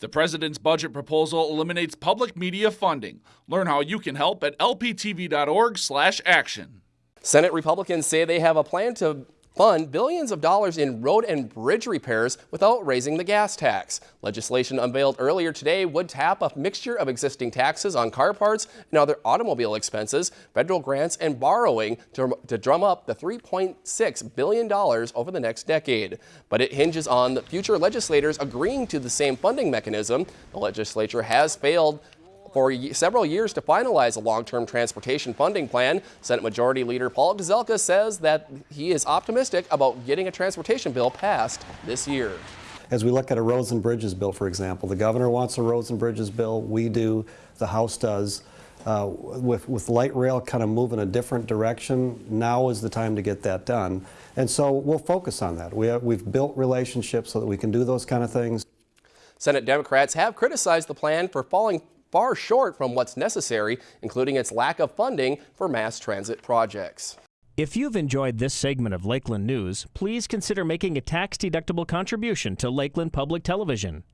The president's budget proposal eliminates public media funding. Learn how you can help at lptv.org/action. Senate Republicans say they have a plan to fund billions of dollars in road and bridge repairs without raising the gas tax. Legislation unveiled earlier today would tap a mixture of existing taxes on car parts and other automobile expenses, federal grants, and borrowing to, to drum up the $3.6 billion over the next decade. But it hinges on the future legislators agreeing to the same funding mechanism. The legislature has failed for several years to finalize a long-term transportation funding plan. Senate Majority Leader Paul Gazelka says that he is optimistic about getting a transportation bill passed this year. As we look at a roads and bridges bill, for example, the governor wants a roads and bridges bill, we do, the House does. Uh, with, with light rail kind of moving in a different direction, now is the time to get that done. And so we'll focus on that. We have, we've built relationships so that we can do those kind of things. Senate Democrats have criticized the plan for falling far short from what's necessary, including its lack of funding for mass transit projects. If you've enjoyed this segment of Lakeland News, please consider making a tax-deductible contribution to Lakeland Public Television.